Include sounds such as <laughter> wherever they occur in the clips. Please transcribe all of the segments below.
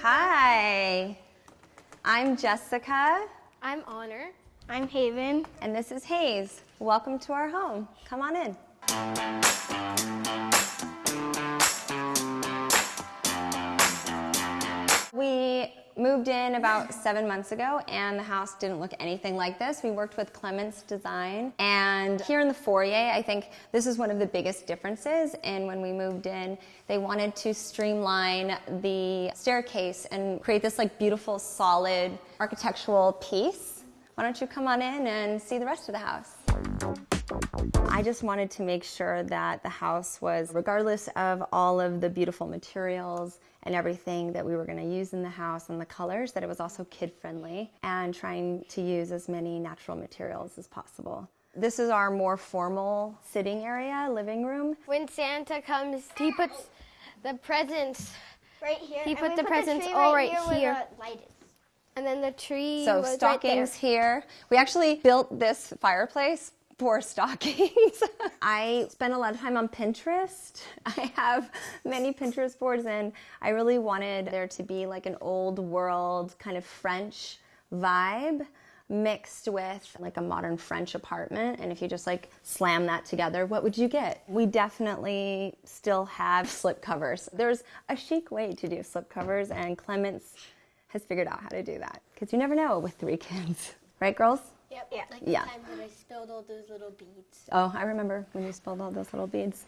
Hi, I'm Jessica, I'm Honor. I'm Haven. and this is Hayes. Welcome to our home. Come on in. Moved in about seven months ago and the house didn't look anything like this. We worked with Clements Design and here in the foyer, I think this is one of the biggest differences. And when we moved in, they wanted to streamline the staircase and create this like beautiful, solid architectural piece. Why don't you come on in and see the rest of the house? I just wanted to make sure that the house was, regardless of all of the beautiful materials and everything that we were going to use in the house and the colors, that it was also kid friendly and trying to use as many natural materials as possible. This is our more formal sitting area, living room. When Santa comes, he puts the presents, Right here. He put the put presents tree all right right where here. the light is. and then the tree So was right stockings there. here. We actually built this fireplace for stockings. <laughs> I spend a lot of time on Pinterest. <laughs> I have many Pinterest boards and I really wanted there to be like an old world kind of French vibe mixed with like a modern French apartment. And if you just like slam that together, what would you get? We definitely still have slip covers. There's a chic way to do slip covers and Clements has figured out how to do that because you never know with three kids. <laughs> Right, girls? Yeah. Like Yeah. the time when I spilled all those little beads. Oh, I remember when you spilled all those little beads.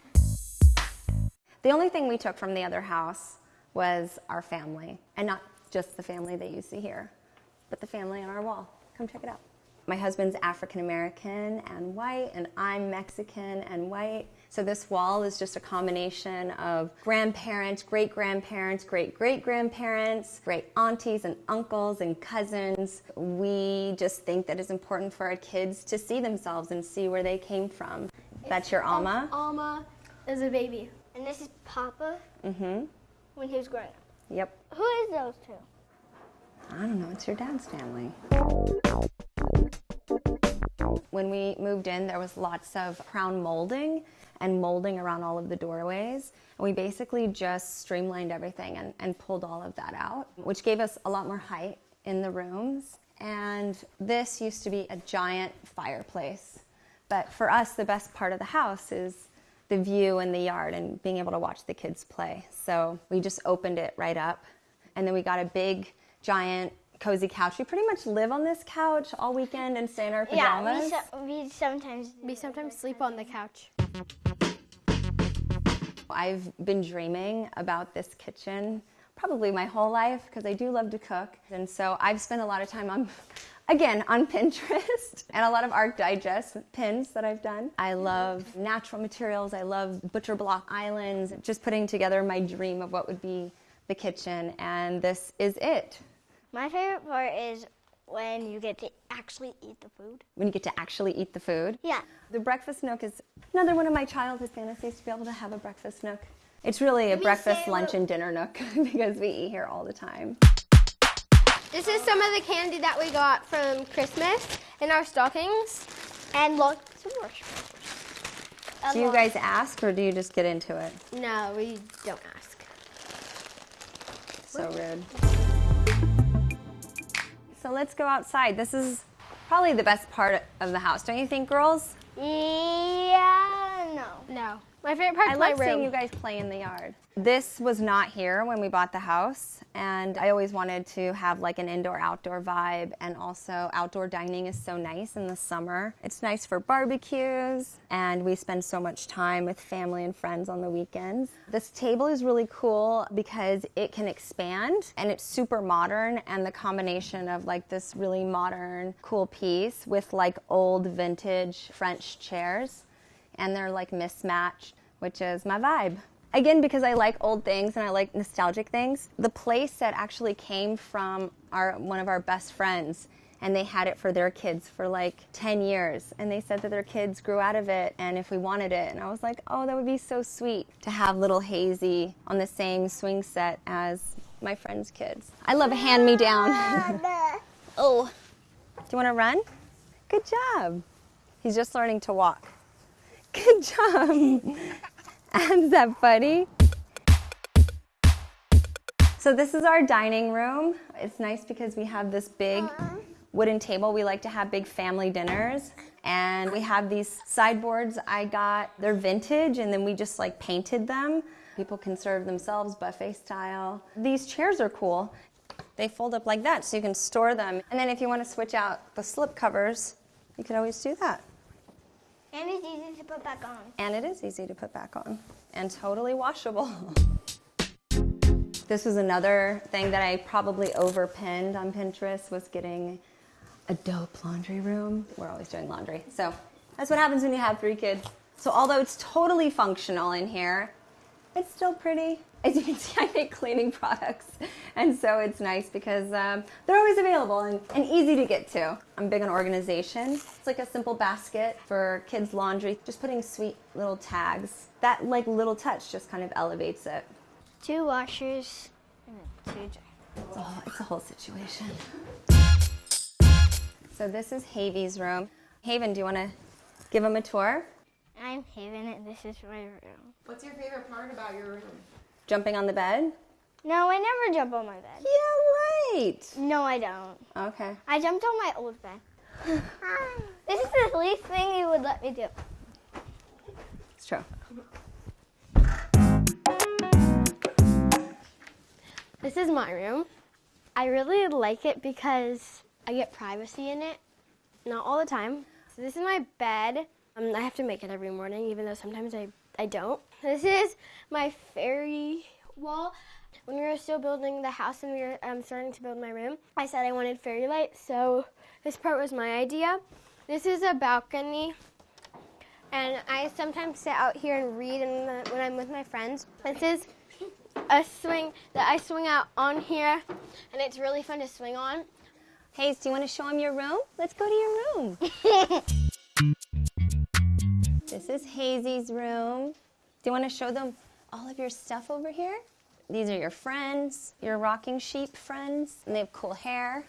The only thing we took from the other house was our family, and not just the family that you see here, but the family on our wall. Come check it out. My husband's African American and white, and I'm Mexican and white. So this wall is just a combination of grandparents, great grandparents, great great grandparents, great aunties and uncles and cousins. We just think that it's important for our kids to see themselves and see where they came from. That's your Alma. Alma is a baby. And this is Papa Mm-hmm. when he was growing up. Yep. Who is those two? I don't know. It's your dad's family. When we moved in, there was lots of crown molding and molding around all of the doorways. And we basically just streamlined everything and, and pulled all of that out, which gave us a lot more height in the rooms. And this used to be a giant fireplace. But for us, the best part of the house is the view in the yard and being able to watch the kids play. So we just opened it right up. And then we got a big, giant, cozy couch. We pretty much live on this couch all weekend and stay in our Yeah, pajamas. we, so, we sometimes. do We sometimes sleep on the couch. I've been dreaming about this kitchen probably my whole life because I do love to cook. And so I've spent a lot of time on, <laughs> again, on Pinterest <laughs> and a lot of Art Digest pins that I've done. I love natural materials. I love butcher block islands, just putting together my dream of what would be the kitchen. And this is it. My favorite part is when you get to actually eat the food. When you get to actually eat the food. Yeah. The breakfast nook is another one of my childhood fantasies to be able to have a breakfast nook. It's really a me breakfast, lunch, and dinner nook <laughs> because we eat here all the time. This is some of the candy that we got from Christmas in our stockings. And look, some marshmallows. Do you guys ask or do you just get into it? No, we don't ask. So rude. Let's go outside. This is probably the best part of the house, don't you think, girls? Yeah, no. No. My favorite part I my love seeing you guys play in the yard. This was not here when we bought the house, and I always wanted to have like an indoor outdoor vibe, and also outdoor dining is so nice in the summer. It's nice for barbecues, and we spend so much time with family and friends on the weekends. This table is really cool because it can expand and it's super modern, and the combination of like this really modern, cool piece with like old vintage French chairs and they're like mismatched, which is my vibe. Again, because I like old things and I like nostalgic things. The place that actually came from our one of our best friends, and they had it for their kids for like 10 years. And they said that their kids grew out of it and if we wanted it. And I was like, oh, that would be so sweet to have little Hazy on the same swing set as my friend's kids. I love a hand me down. <laughs> Ah, <laughs> oh, do you want to run? Good job. He's just learning to walk. Good job. Is that funny? So this is our dining room. It's nice because we have this big wooden table. We like to have big family dinners. And we have these sideboards I got. They're vintage and then we just like painted them. People can serve themselves buffet style. These chairs are cool. They fold up like that so you can store them. And then if you want to switch out the slip covers, you can always do that. Easy to put back on. And it is easy to put back on and totally washable. This was another thing that I probably overpinned on Pinterest was getting a dope laundry room. We're always doing laundry. So that's what happens when you have three kids. So although it's totally functional in here, it's still pretty. As you can see, <laughs> I make cleaning products. And so it's nice because um, they're always available and, and easy to get to. I'm big on organization. It's like a simple basket for kids' laundry, just putting sweet little tags. That like little touch just kind of elevates it. Two washers and two dryers. Oh, it's a whole situation. So this is Havy's room. Haven, do you want to give him a tour? I'm Haven and this is my room. What's your favorite part about your room? Jumping on the bed? No, I never jump on my bed. Yeah, right. No, I don't. Okay. I jumped on my old bed. <laughs> this is the least thing you would let me do. It's true. This is my room. I really like it because I get privacy in it. Not all the time. So this is my bed. Um, I have to make it every morning, even though sometimes I, I don't. <laughs> This is my fairy wall. When we were still building the house and we were um, starting to build my room, I said I wanted fairy lights, so this part was my idea. This is a balcony, and I sometimes sit out here and read the, when I'm with my friends. This is a swing that I swing out on here, and it's really fun to swing on. Hayes, do you want to show him your room? Let's go to your room. <laughs> this is Hazy's room. Do you want to show them all of your stuff over here? These are your friends, your rocking sheep friends, and they have cool hair.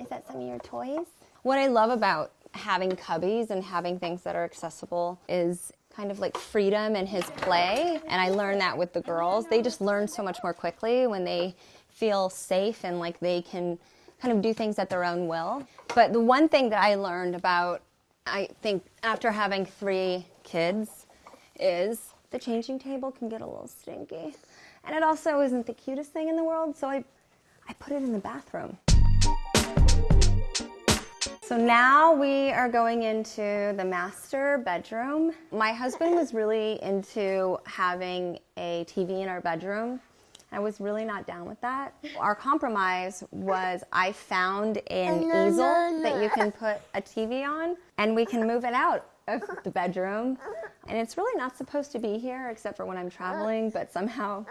Is that some of your toys? What I love about having cubbies and having things that are accessible is kind of like freedom and his play. And I learned that with the girls. They just learn so much more quickly when they feel safe and like they can kind of do things at their own will. But the one thing that I learned about, I think, after having three kids is the changing table can get a little stinky. And it also isn't the cutest thing in the world, so I, I put it in the bathroom. So now we are going into the master bedroom. My husband was really into having a TV in our bedroom. I was really not down with that. Our compromise was I found an easel that you can put a TV on and we can move it out of the bedroom. And it's really not supposed to be here except for when I'm traveling, but somehow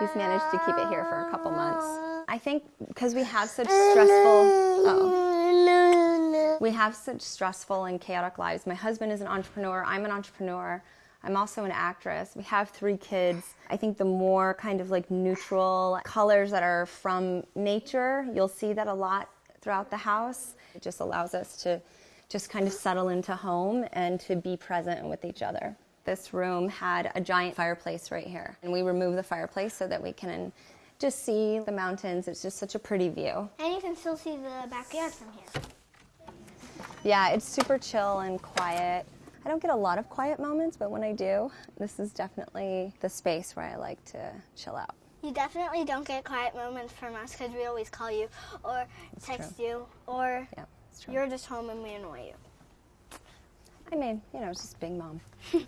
he's managed to keep it here for a couple months. I think because we have such stressful oh, we have such stressful and chaotic lives. My husband is an entrepreneur, I'm an entrepreneur. I'm also an actress. We have three kids. I think the more kind of like neutral colors that are from nature, you'll see that a lot throughout the house. It just allows us to just kind of settle into home and to be present with each other. This room had a giant fireplace right here, and we removed the fireplace so that we can just see the mountains. It's just such a pretty view. And you can still see the backyard from here. Yeah, it's super chill and quiet. I don't get a lot of quiet moments, but when I do, this is definitely the space where I like to chill out. You definitely don't get quiet moments from us because we always call you or text you or Yeah, you're just home and we annoy you. I mean, you know, it's just being mom. <laughs>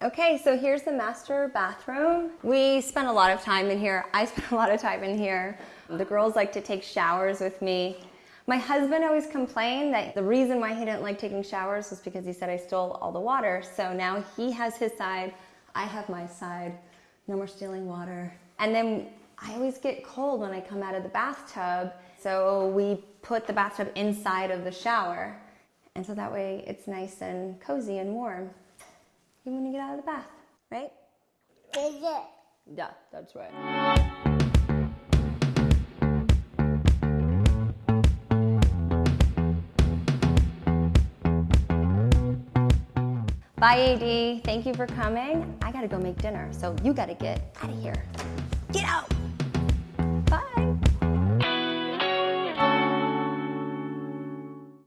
Okay, so here's the master bathroom. We spent a lot of time in here. I <laughs> spent a lot of time in here. The girls like to take showers with me. My husband always complained that the reason why he didn't like taking showers was because he said I stole all the water. So now he has his side, I have my side. No more stealing water. And then I always get cold when I come out of the bathtub. So we put the bathtub inside of the shower. And so that way it's nice and cozy and warm. Even when you get out of the bath, right? Is it? Yeah, that's right. Bye, AD. Thank you for coming. I gotta go make dinner, so you gotta get out of here. Get out!